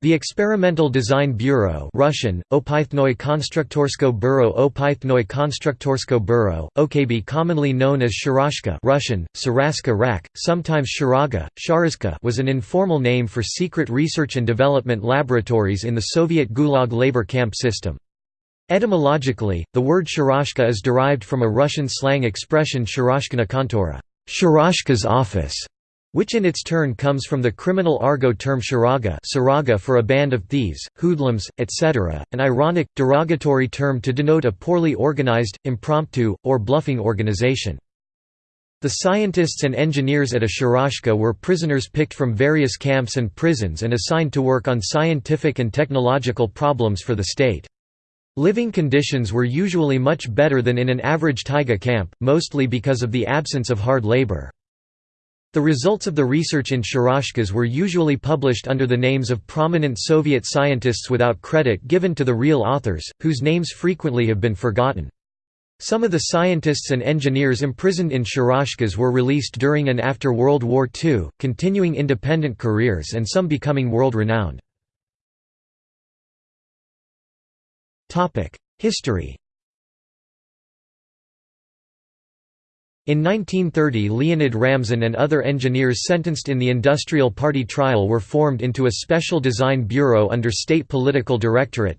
The Experimental Design Bureau Russian, Opythnoi Konstruktorsko Bureau Opythnoi Konstruktorsko OKB commonly known as Sharashka Russian, Saraska Rak, sometimes Sharaga, Sharazka was an informal name for secret research and development laboratories in the Soviet Gulag labor camp system. Etymologically, the word Sharashka is derived from a Russian slang expression Sharashkina kontora Sharashka's office", which in its turn comes from the criminal argot term sharaga saraga for a band of thieves, hoodlums, etc., an ironic, derogatory term to denote a poorly organized, impromptu, or bluffing organization. The scientists and engineers at a sharashka were prisoners picked from various camps and prisons and assigned to work on scientific and technological problems for the state. Living conditions were usually much better than in an average taiga camp, mostly because of the absence of hard labor. The results of the research in Sharashkas were usually published under the names of prominent Soviet scientists without credit given to the real authors, whose names frequently have been forgotten. Some of the scientists and engineers imprisoned in Sharashkas were released during and after World War II, continuing independent careers and some becoming world-renowned. History In 1930 Leonid Ramzin and other engineers sentenced in the Industrial Party trial were formed into a Special Design Bureau under State Political Directorate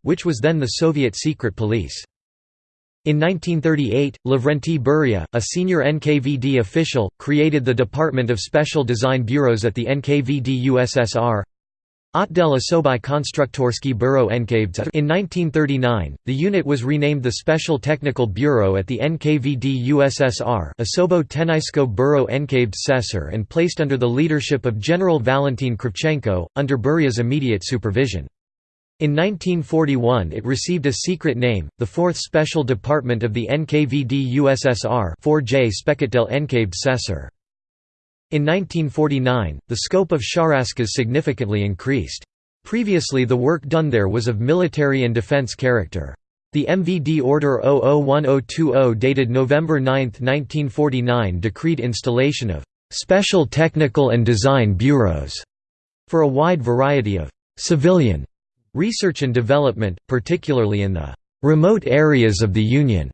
which was then the Soviet secret police. In 1938, Lavrenti Beria, a senior NKVD official, created the Department of Special Design Bureaus at the NKVD USSR. Otdel Osobai Konstruktorsky Bureau NKVD In 1939, the unit was renamed the Special Technical Bureau at the NKVD USSR Osobo Tenaisko Bureau NKVD Sessor and placed under the leadership of General Valentin Kravchenko, under Beria's immediate supervision. In 1941 it received a secret name, the 4th Special Department of the NKVD USSR 4J Spekatdel NKVD Sessor. In 1949, the scope of Sharashkas significantly increased. Previously the work done there was of military and defense character. The MVD Order 001020 dated November 9, 1949 decreed installation of «special technical and design bureaus» for a wide variety of «civilian» research and development, particularly in the «remote areas of the Union».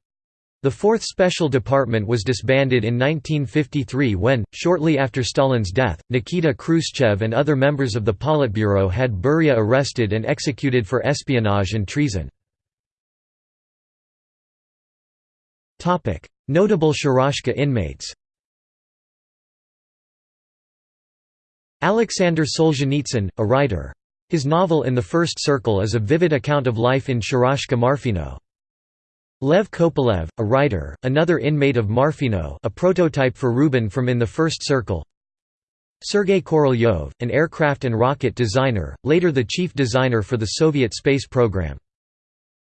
The 4th Special Department was disbanded in 1953 when, shortly after Stalin's death, Nikita Khrushchev and other members of the Politburo had Beria arrested and executed for espionage and treason. Notable Sharashka inmates Alexander Solzhenitsyn, a writer. His novel In the First Circle is a vivid account of life in Sharashka Marfino. Lev Kopelev, a writer, another inmate of Marfino a prototype for Rubin from In the First Circle Sergei Korolyov, an aircraft and rocket designer, later the chief designer for the Soviet space program.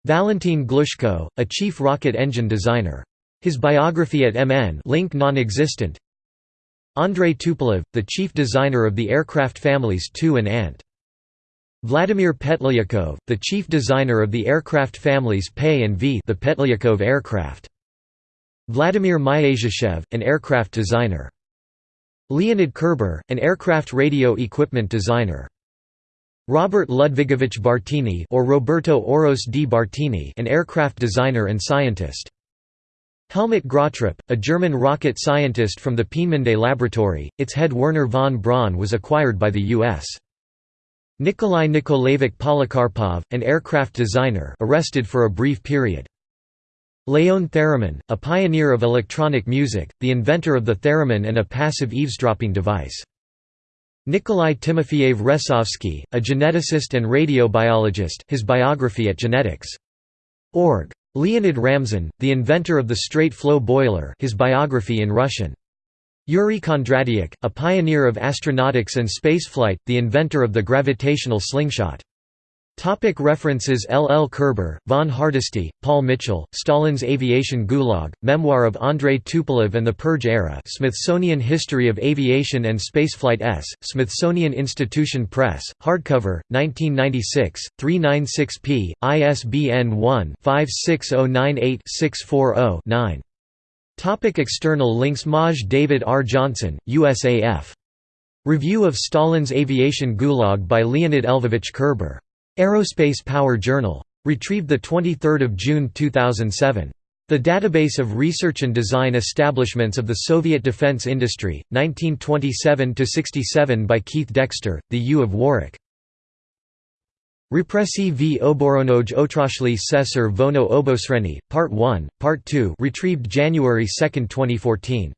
Valentin Glushko, a chief rocket engine designer. His biography at MN link non-existent Andrei Tupolev, the chief designer of the aircraft families Tu and Ant. Vladimir Petlyakov, the chief designer of the aircraft families Pe and V the Petlyakov aircraft. Vladimir Myasishchev, an aircraft designer. Leonid Kerber, an aircraft radio equipment designer. Robert Ludvigovich Bartini or Roberto Oros di Bartini an aircraft designer and scientist. Helmut Gröttrup, a German rocket scientist from the Peenemünde laboratory, its head Wernher von Braun was acquired by the U.S. Nikolai Nikolaevich Polikarpov, an aircraft designer arrested for a brief period. Leon Theremin, a pioneer of electronic music, the inventor of the theremin and a passive eavesdropping device. Nikolai Timofeyev Resovsky, a geneticist and radiobiologist his biography at Genetics.org. Leonid Ramzin, the inventor of the straight-flow boiler his biography in Russian. Yuri Kondratyuk, a pioneer of astronautics and spaceflight, the inventor of the gravitational slingshot. Topic references L. L. Kerber, von Hardesty, Paul Mitchell, Stalin's Aviation Gulag, Memoir of Andrei Tupolev and the Purge Era Smithsonian History of Aviation and Spaceflight S., Smithsonian Institution Press, hardcover, 1996, 396p, ISBN 1-56098-640-9. Topic external links Maj David R. Johnson, USAF Review of Stalin's Aviation Gulag by Leonid Lvovich Kerber. Aerospace Power Journal. Retrieved 23 June 2007. The Database of Research and Design Establishments of the Soviet Defense Industry, 1927–67 by Keith Dexter, The U of Warwick. Repressi v oboronoj otrashli sesar vono obosreni, Part 1, Part 2 retrieved January 2, 2014.